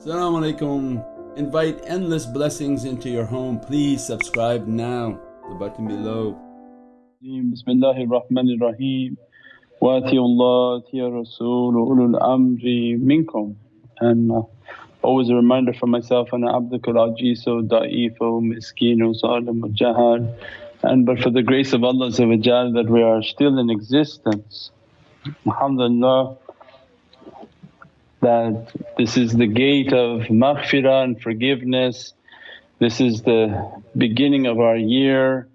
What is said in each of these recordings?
Assalamu alaikum. Invite endless blessings into your home. Please subscribe now, the button below. Bismillahir Rahmanir Rahim. Wa Allah Rasul ulul amri minkum. And uh, always a reminder for myself, ana abdukal ajizu da'ifo miskinu zalimu jahad. And but for the grace of Allah that we are still in existence. Alhamdulillah that this is the gate of maghfirah and forgiveness. This is the beginning of our year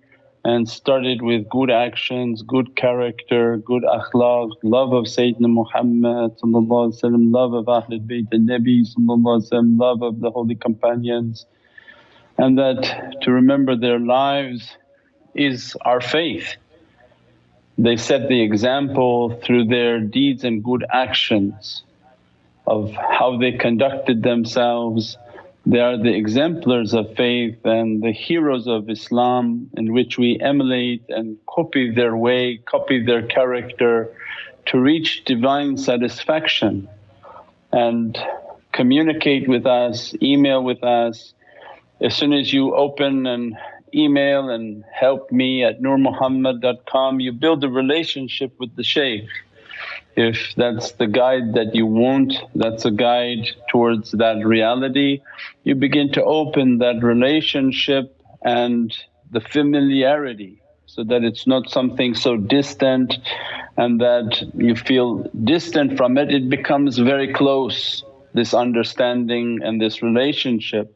and started with good actions, good character, good akhlaq, love of Sayyidina Muhammad love of Ahlul Bayt al-Nabi love of the holy companions and that to remember their lives is our faith. They set the example through their deeds and good actions of how they conducted themselves. They are the exemplars of faith and the heroes of Islam in which we emulate and copy their way, copy their character to reach divine satisfaction and communicate with us, email with us. As soon as you open an email and help me at nurmuhammad.com, you build a relationship with the shaykh if that's the guide that you want, that's a guide towards that reality, you begin to open that relationship and the familiarity so that it's not something so distant and that you feel distant from it, it becomes very close this understanding and this relationship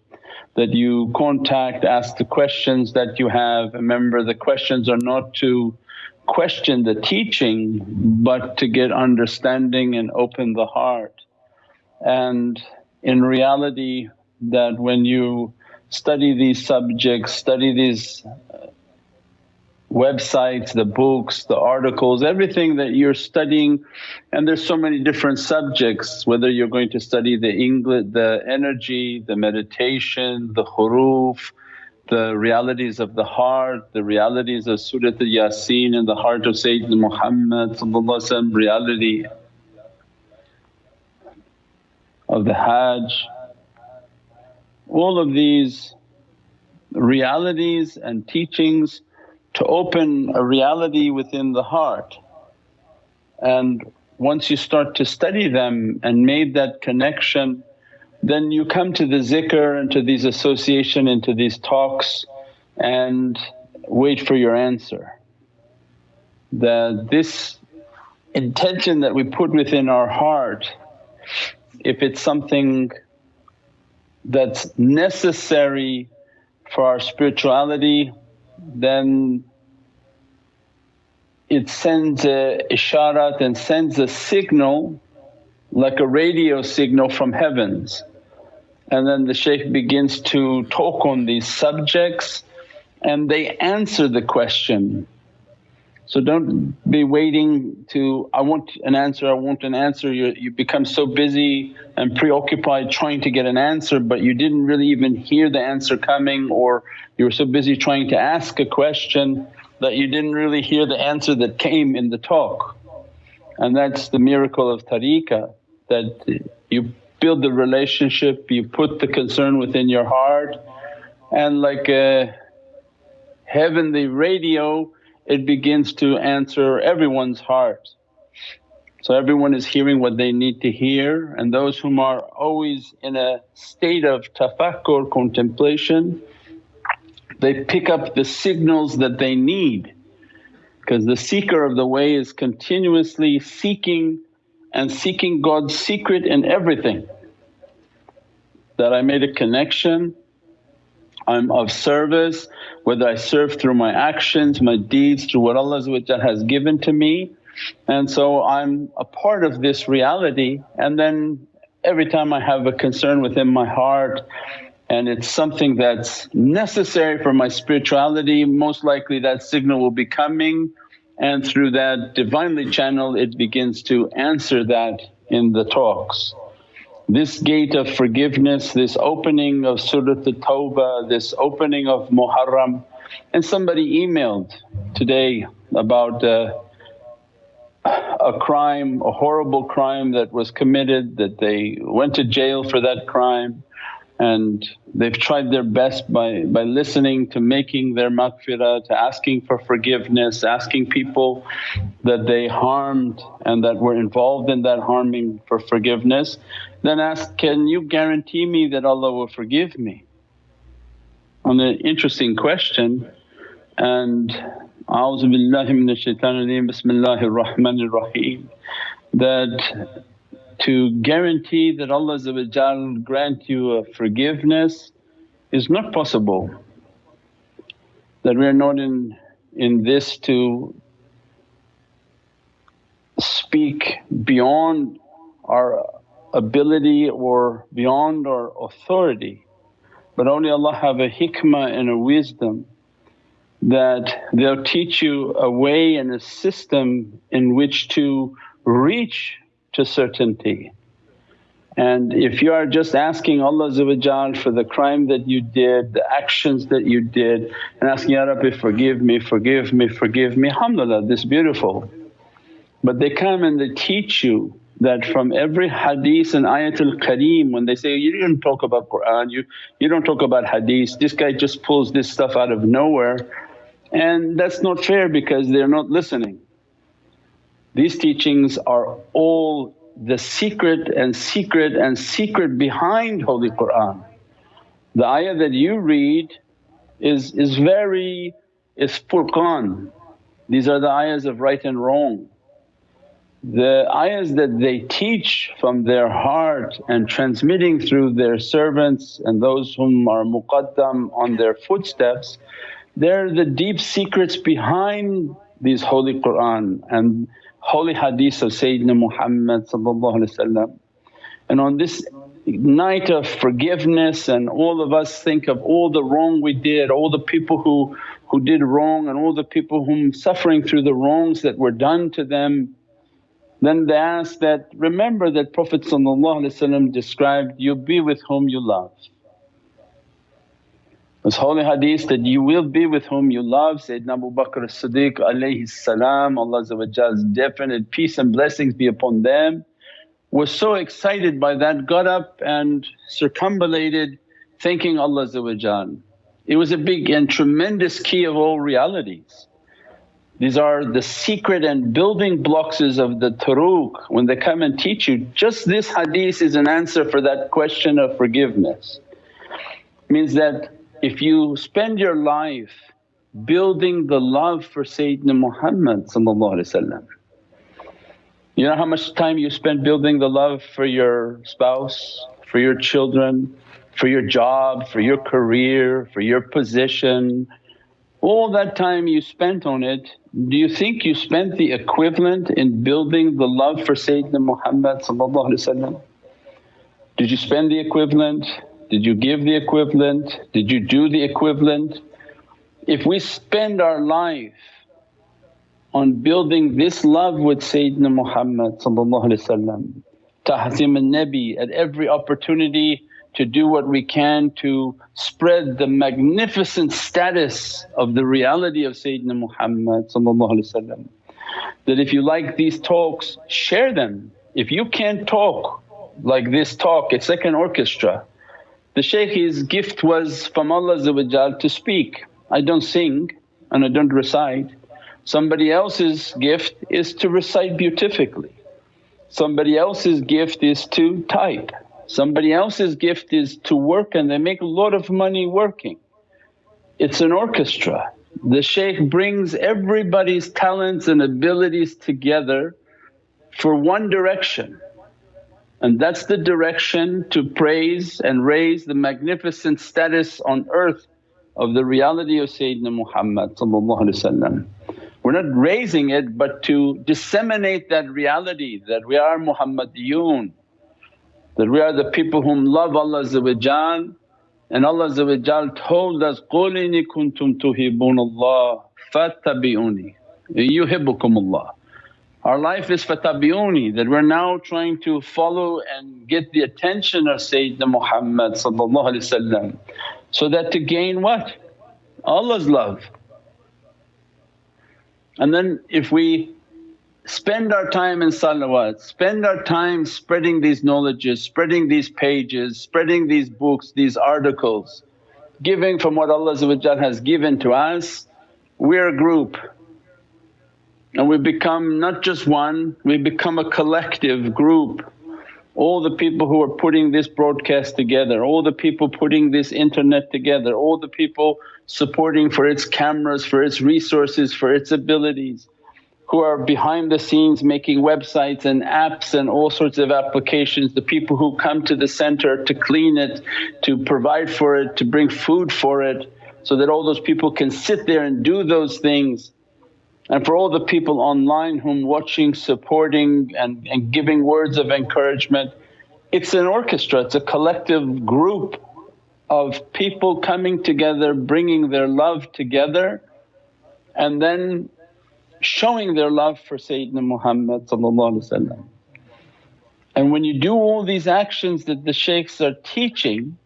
that you contact, ask the questions that you have. Remember the questions are not to question the teaching but to get understanding and open the heart. And in reality that when you study these subjects, study these uh, websites, the books, the articles, everything that you're studying and there's so many different subjects whether you're going to study the English, the energy, the meditation, the huruf, the realities of the heart, the realities of Surat al-Yasin in the heart of Sayyidina Muhammad reality of the Hajj. All of these realities and teachings to open a reality within the heart. And once you start to study them and made that connection then you come to the zikr and to these association and to these talks and wait for your answer. That this intention that we put within our heart, if it's something that's necessary for our spirituality then it sends a isharat and sends a signal like a radio signal from heavens and then the shaykh begins to talk on these subjects and they answer the question. So don't be waiting to, I want an answer, I want an answer, you, you become so busy and preoccupied trying to get an answer but you didn't really even hear the answer coming or you were so busy trying to ask a question that you didn't really hear the answer that came in the talk. And that's the miracle of tariqah that you build the relationship, you put the concern within your heart and like a heavenly radio it begins to answer everyone's heart. So everyone is hearing what they need to hear and those whom are always in a state of tafakkur, contemplation, they pick up the signals that they need because the seeker of the way is continuously seeking and seeking God's secret in everything. That I made a connection, I'm of service, whether I serve through my actions, my deeds, through what Allah has given to me. And so I'm a part of this reality and then every time I have a concern within my heart and it's something that's necessary for my spirituality, most likely that signal will be coming and through that Divinely channel it begins to answer that in the talks. This gate of forgiveness, this opening of Surat al-Tawbah, this opening of Muharram and somebody emailed today about uh, a crime, a horrible crime that was committed, that they went to jail for that crime and they've tried their best by, by listening to making their maghfirah, to asking for forgiveness, asking people that they harmed and that were involved in that harming for forgiveness. Then ask, can you guarantee me that Allah will forgive me? On an interesting question and A'udhu billahi minash shaitanir bismillahir rahmanir rahim that to guarantee that Allah grant you a forgiveness is not possible. That we are not in, in this to speak beyond our ability or beyond our authority but only Allah have a hikmah and a wisdom that they'll teach you a way and a system in which to reach to certainty. And if you are just asking Allah for the crime that you did, the actions that you did and asking, Ya Rabbi forgive me, forgive me, forgive me, alhamdulillah this beautiful. But they come and they teach you that from every hadith and ayatul kareem when they say, you didn't talk about Qur'an, you, you don't talk about hadith, this guy just pulls this stuff out of nowhere and that's not fair because they're not listening. These teachings are all the secret and secret and secret behind Holy Qur'an. The ayah that you read is, is very is furqan. These are the ayahs of right and wrong. The ayahs that they teach from their heart and transmitting through their servants and those whom are muqaddam on their footsteps, they're the deep secrets behind these Holy Qur'an and holy hadith of Sayyidina Muhammad And on this night of forgiveness and all of us think of all the wrong we did, all the people who, who did wrong and all the people whom suffering through the wrongs that were done to them. Then they ask that, remember that Prophet described, you be with whom you love. This holy hadith that you will be with whom you love Sayyidina Abu Bakr as-Siddiq alayhi salam, Allah's definite peace and blessings be upon them was so excited by that, got up and circumambulated thanking Allah It was a big and tremendous key of all realities. These are the secret and building blocks of the turuq when they come and teach you. Just this hadith is an answer for that question of forgiveness. Means that if you spend your life building the love for Sayyidina Muhammad you know how much time you spend building the love for your spouse, for your children, for your job, for your career, for your position, all that time you spent on it, do you think you spent the equivalent in building the love for Sayyidina Muhammad Did you spend the equivalent? Did you give the equivalent? Did you do the equivalent? If we spend our life on building this love with Sayyidina Muhammad tahzim al-Nabi at every opportunity to do what we can to spread the magnificent status of the reality of Sayyidina Muhammad that if you like these talks share them. If you can't talk like this talk it's like an orchestra the shaykh his gift was from Allah to speak, I don't sing and I don't recite. Somebody else's gift is to recite beautifully, somebody else's gift is to type, somebody else's gift is to work and they make a lot of money working. It's an orchestra. The shaykh brings everybody's talents and abilities together for one direction and that's the direction to praise and raise the magnificent status on earth of the reality of Sayyidina Muhammad We're not raising it but to disseminate that reality that we are Muhammadiyun, that we are the people whom love Allah and Allah told us, قُلْ إِنِ كُنْتُمْ تُحِبُّونَ اللَّهَ فَاتَّبِعُونِي يُحِبُّكُمُ اللَّهُ our life is fatabiuni that we're now trying to follow and get the attention of Sayyidina Muhammad so that to gain what? Allah's love. And then if we spend our time in salawat, spend our time spreading these knowledges, spreading these pages, spreading these books, these articles, giving from what Allah has given to us, we're a group and we become not just one, we become a collective group. All the people who are putting this broadcast together, all the people putting this internet together, all the people supporting for its cameras, for its resources, for its abilities who are behind the scenes making websites and apps and all sorts of applications, the people who come to the center to clean it, to provide for it, to bring food for it so that all those people can sit there and do those things. And for all the people online whom watching, supporting and, and giving words of encouragement, it's an orchestra, it's a collective group of people coming together, bringing their love together and then showing their love for Sayyidina Muhammad And when you do all these actions that the shaykhs are teaching,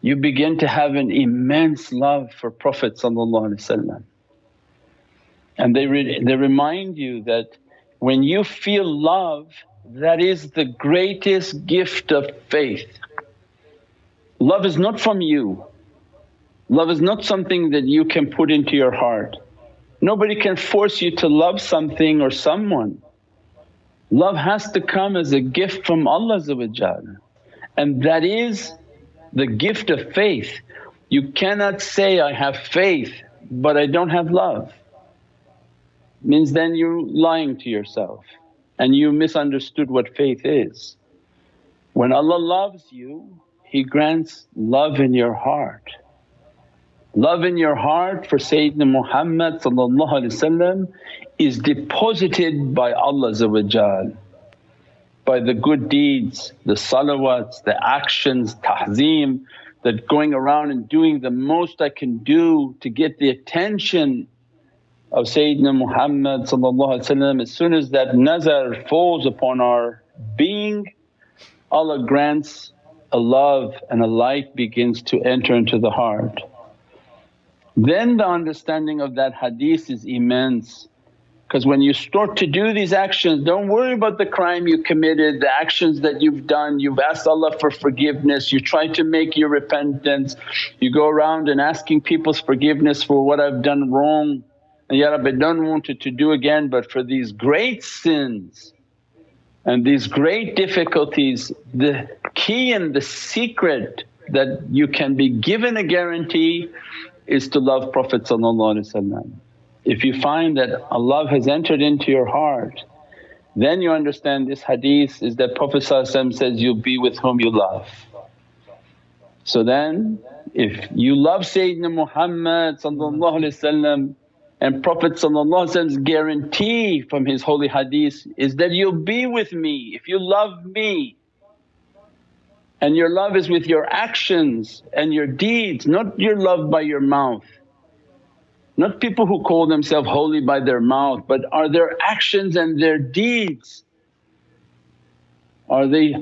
you begin to have an immense love for Prophet and they, re they remind you that when you feel love that is the greatest gift of faith. Love is not from you, love is not something that you can put into your heart. Nobody can force you to love something or someone. Love has to come as a gift from Allah and that is the gift of faith. You cannot say, I have faith but I don't have love. Means then you're lying to yourself and you misunderstood what faith is. When Allah loves you, He grants love in your heart. Love in your heart for Sayyidina Muhammad is deposited by Allah by the good deeds, the salawats, the actions, tahzeem, that going around and doing the most I can do to get the attention of Sayyidina Muhammad as soon as that nazar falls upon our being Allah grants a love and a light begins to enter into the heart. Then the understanding of that hadith is immense because when you start to do these actions don't worry about the crime you committed, the actions that you've done, you've asked Allah for forgiveness, you try to make your repentance, you go around and asking people's forgiveness for what I've done wrong. And Ya Rabbi don't want it to do again but for these great sins and these great difficulties, the key and the secret that you can be given a guarantee is to love Prophet If you find that Allah has entered into your heart then you understand this hadith is that Prophet says, you'll be with whom you love. So then if you love Sayyidina Muhammad and Prophet guarantee from his holy hadith is that you'll be with me if you love me and your love is with your actions and your deeds, not your love by your mouth. Not people who call themselves holy by their mouth but are their actions and their deeds. Are they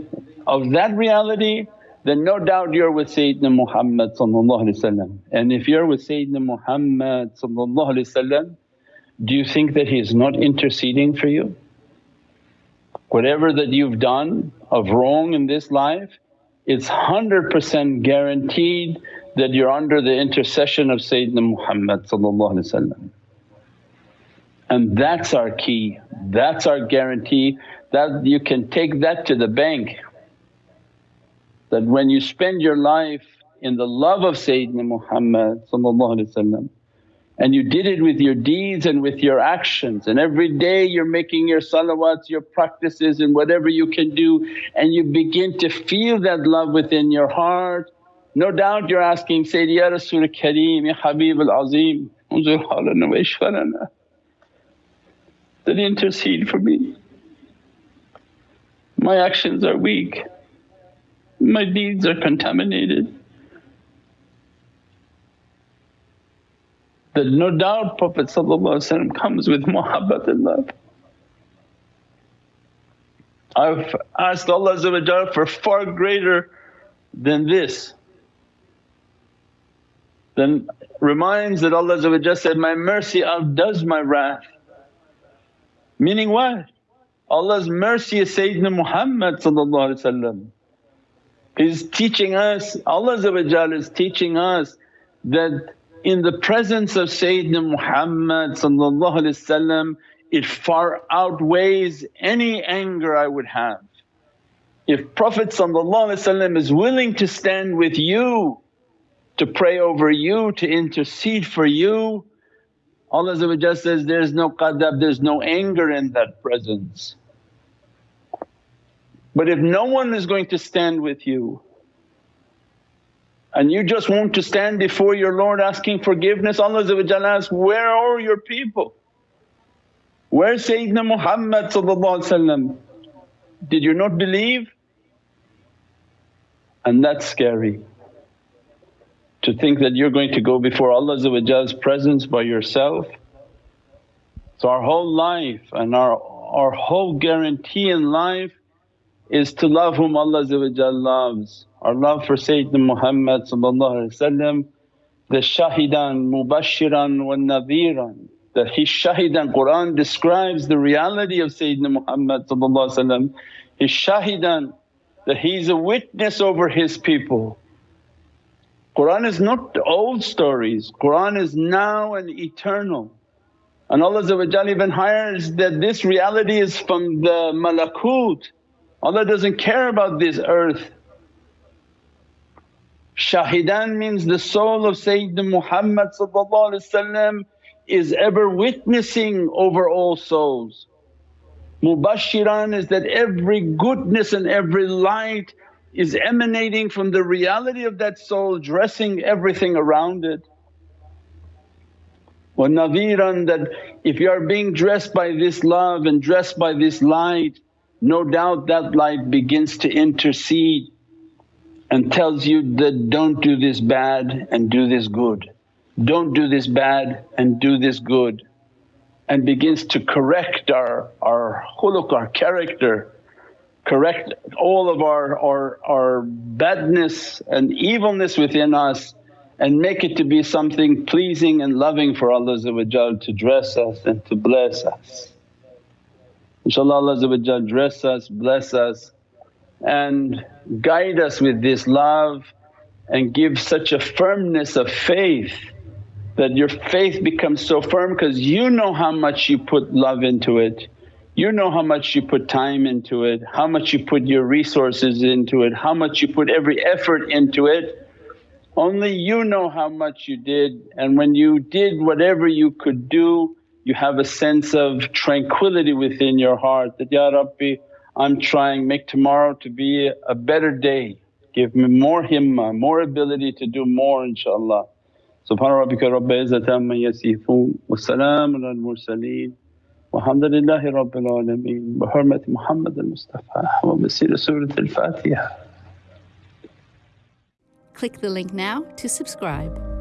of that reality then no doubt you're with Sayyidina Muhammad and if you're with Sayyidina Muhammad do you think that he's not interceding for you? Whatever that you've done of wrong in this life it's 100% guaranteed that you're under the intercession of Sayyidina Muhammad and that's our key, that's our guarantee that you can take that to the bank. That when you spend your life in the love of Sayyidina Muhammad and you did it with your deeds and with your actions and every day you're making your salawats, your practices and whatever you can do and you begin to feel that love within your heart. No doubt you're asking, Sayyidi Ya Rasul Kareem, Ya Habib al-Azim, unzur halana intercede for me. My actions are weak, my deeds are contaminated. that no doubt Prophet comes with muhabbat and love. I've asked Allah for far greater than this. Then reminds that Allah said, my mercy outdoes my wrath. Meaning what? Allah's mercy is Sayyidina Muhammad He's teaching us, Allah is teaching us that in the presence of Sayyidina Muhammad it far outweighs any anger I would have. If Prophet is willing to stand with you, to pray over you, to intercede for you, Allah says, there's no qadab, there's no anger in that presence. But if no one is going to stand with you and you just want to stand before your Lord asking forgiveness, Allah asks, where are your people? Where's Sayyidina Muhammad Did you not believe? And that's scary to think that you're going to go before Allah's presence by yourself. So our whole life and our, our whole guarantee in life is to love whom Allah loves. Our love for Sayyidina Muhammad the shahidan mubashiran wa nadhiran that his shahidan Qur'an describes the reality of Sayyidina Muhammad his shahidan that he's a witness over his people Qur'an is not old stories, Qur'an is now and eternal. And Allah even hires that this reality is from the malakut. Allah doesn't care about this earth. Shahidan means the soul of Sayyidina Muhammad is ever witnessing over all souls. Mubashiran is that every goodness and every light is emanating from the reality of that soul dressing everything around it. Wa nadhiran that if you are being dressed by this love and dressed by this light, no doubt that light begins to intercede and tells you that, don't do this bad and do this good, don't do this bad and do this good and begins to correct our, our khuluq, our character correct all of our, our, our badness and evilness within us and make it to be something pleasing and loving for Allah to dress us and to bless us. InshaAllah Allah dress us, bless us and guide us with this love and give such a firmness of faith that your faith becomes so firm because you know how much you put love into it you know how much you put time into it, how much you put your resources into it, how much you put every effort into it. Only you know how much you did and when you did whatever you could do you have a sense of tranquility within your heart that, Ya Rabbi, I'm trying, make tomorrow to be a better day, give me more himmah, more ability to do more inshaAllah. Subhana rabbika rabbil izzati amma yasifoon wa salaamun al mursaleen walhamdulillahi rabbil alameen bi hurmati Muhammad al-Mustafa wa bi siri Surat al-Fatiha. Click the link now to subscribe.